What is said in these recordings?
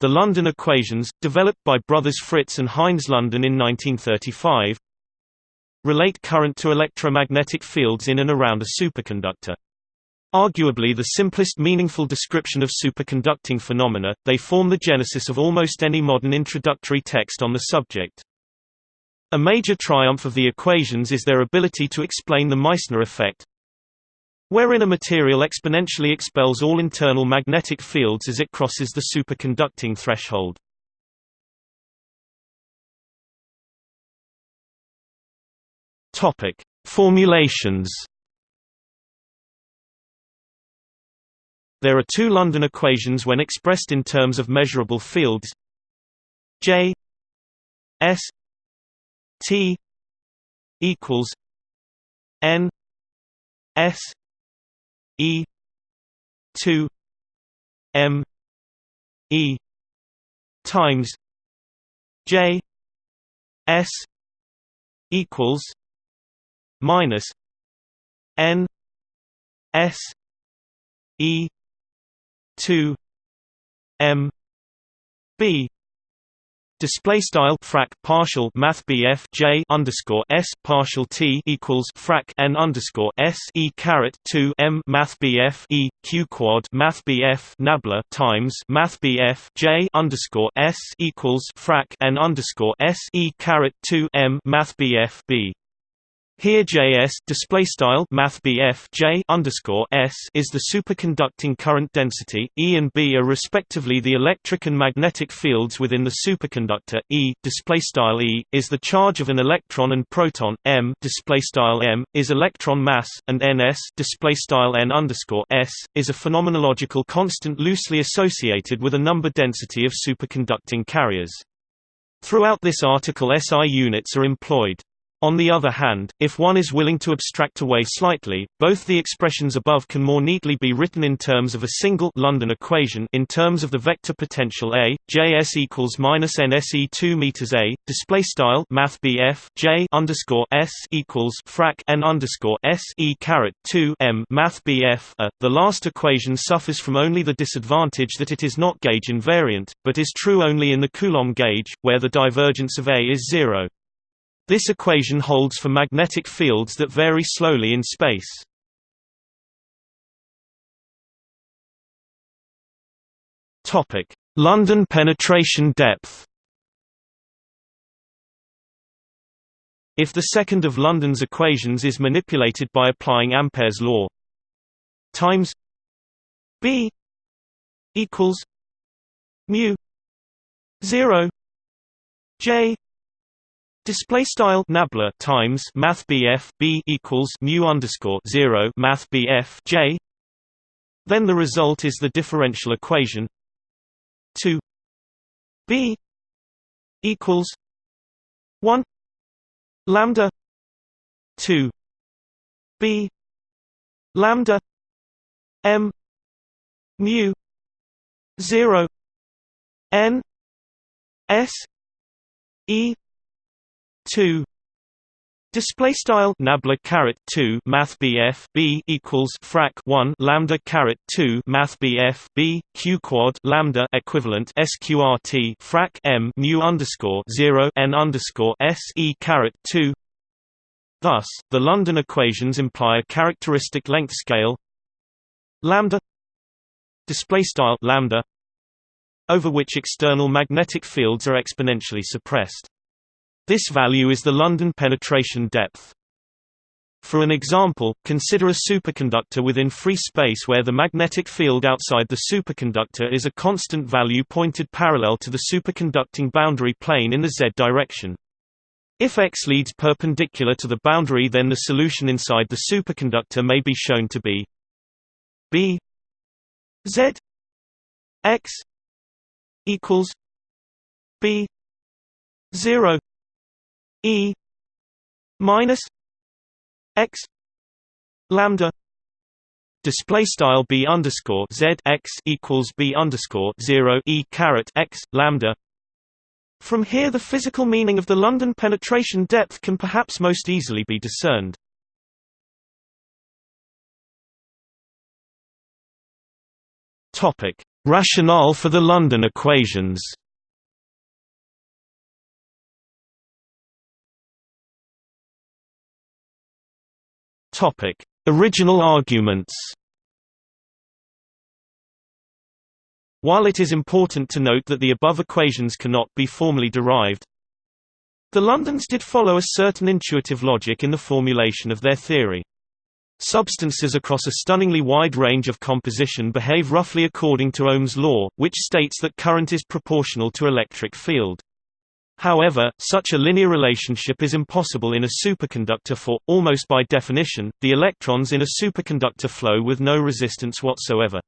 The London equations, developed by brothers Fritz and Heinz London in 1935, relate current to electromagnetic fields in and around a superconductor. Arguably the simplest meaningful description of superconducting phenomena, they form the genesis of almost any modern introductory text on the subject. A major triumph of the equations is their ability to explain the Meissner effect, wherein a material exponentially expels all internal magnetic fields as it crosses the superconducting threshold. Topic: Formulations There are two London equations when expressed in terms of measurable fields J S T equals N S E two M E times J S equals minus N S E two M B Display style frac partial math BF J underscore S partial T equals frac N underscore S E caret two M math BF E Q quad math BF nabla times math BF J underscore S equals frac N underscore S E caret two M math BF B here Js display style J underscore s is the superconducting current density. E and B are respectively the electric and magnetic fields within the superconductor. E display style E is the charge of an electron and proton. M display style M is electron mass, and Ns display style N underscore s is a phenomenological constant loosely associated with a number density of superconducting carriers. Throughout this article SI units are employed. On the other hand, if one is willing to abstract away slightly, both the expressions above can more neatly be written in terms of a single London equation in terms of the vector potential A, Js equals minus NSE 2 meters A, display style Math BF J underscore S equals frac N underscore S E caret 2 M Math BF A. The last equation suffers from only the disadvantage that it is not gauge invariant, but is true only in the Coulomb gauge, where the divergence of A is zero. This equation holds for magnetic fields that vary slowly in space. Topic: London penetration depth. If the second of London's equations is manipulated by applying Ampere's law times B equals mu 0 J Display style nabla times Math BF B equals mu underscore zero Math BF J. Then the result is the differential equation two B equals one lambda two B lambda M mu zero N S E two. Display style nabla caret two Math BF B equals frac one lambda caret two Math BF B Q quad lambda equivalent SQRT frac M mu underscore zero N underscore S E caret two. Thus, the London equations imply a characteristic length scale. Lambda display style lambda over which external magnetic fields are exponentially suppressed. This value is the London penetration depth. For an example, consider a superconductor within free space where the magnetic field outside the superconductor is a constant value pointed parallel to the superconducting boundary plane in the z direction. If x leads perpendicular to the boundary then the solution inside the superconductor may be shown to be b z x equals b 0 E minus X lambda display style b underscore z x equals b underscore zero e caret x lambda. From here, the physical meaning of the London penetration depth can perhaps most easily be discerned. Topic: Rationale for the London equations Topic: Original arguments. While it is important to note that the above equations cannot be formally derived, the Londons did follow a certain intuitive logic in the formulation of their theory. Substances across a stunningly wide range of composition behave roughly according to Ohm's law, which states that current is proportional to electric field. However, such a linear relationship is impossible in a superconductor for, almost by definition, the electrons in a superconductor flow with no resistance whatsoever.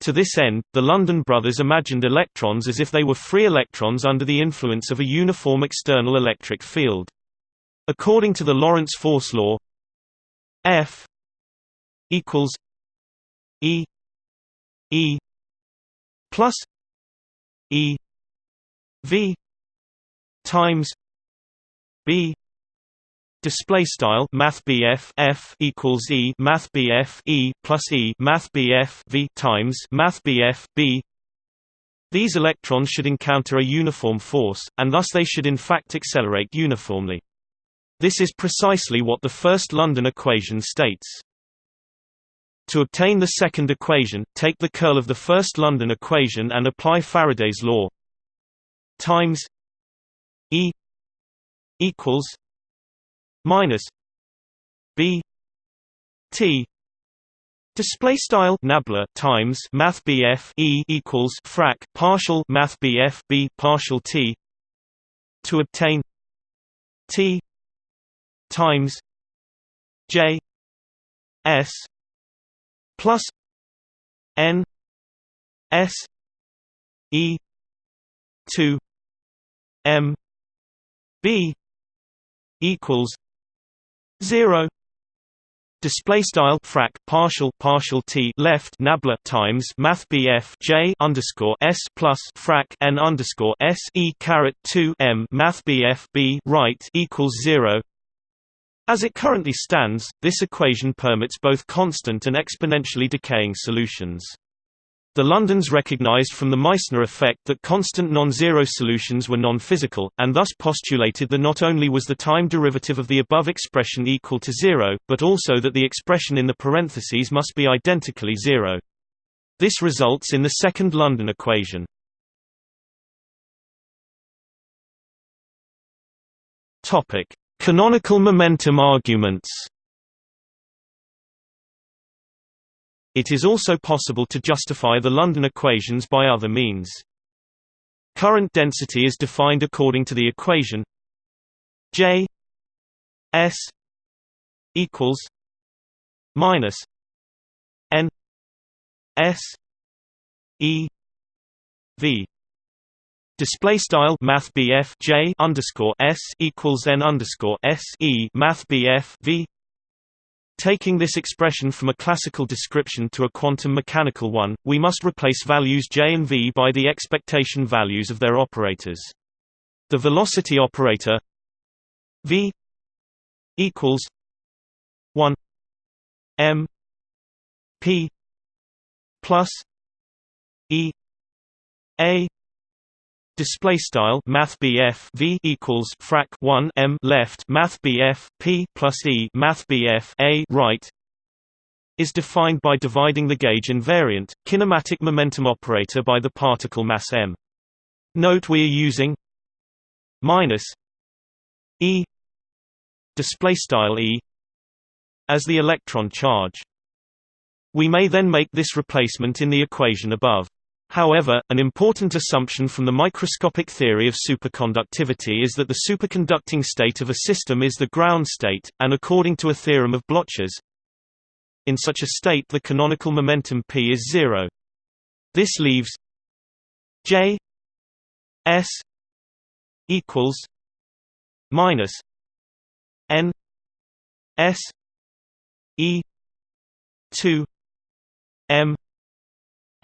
To this end, the London brothers imagined electrons as if they were free electrons under the influence of a uniform external electric field. According to the Lorentz force law, F equals E E plus E V times B display style math F equals E math E plus E math V times math B. These electrons should encounter a uniform force and thus they should in fact accelerate uniformly. This is precisely what the first London equation states. To obtain the second equation, take the curl of the first London equation and apply Faraday's law. Times E equals minus B T. Display style nabla times Math E equals frac partial Math B partial T to obtain T times J S plus N S E two M B equals zero display style frac partial partial t left nabla times math bf j underscore s plus frac n underscore s e caret 2 m math bf b right equals zero as it currently stands, this equation permits both constant and exponentially decaying solutions. The Londons recognized from the Meissner effect that constant non-zero solutions were non-physical, and thus postulated that not only was the time derivative of the above expression equal to zero, but also that the expression in the parentheses must be identically zero. This results in the second London equation. Canonical momentum arguments It is also possible to justify the London equations by other means. Current density is defined according to the equation J S equals minus N S E V Display style Math J underscore S equals N underscore S E Math V Taking this expression from a classical description to a quantum mechanical one, we must replace values J and V by the expectation values of their operators. The velocity operator V equals one M P plus E A Display style Math V equals frac one M left Math P plus E Math A right is defined by dividing the gauge invariant, kinematic momentum operator by the particle mass m. Note we are using minus E display style E as the electron charge. We may then make this replacement in the equation above. However, an important assumption from the microscopic theory of superconductivity is that the superconducting state of a system is the ground state, and according to a theorem of Bloch's, in such a state the canonical momentum p is zero. This leaves J S equals minus N S E two M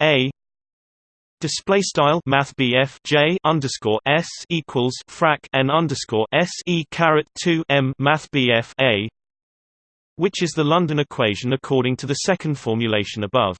A Display style Math J underscore S equals frac N underscore S E caret two M Math A which is the London equation according to the second formulation above.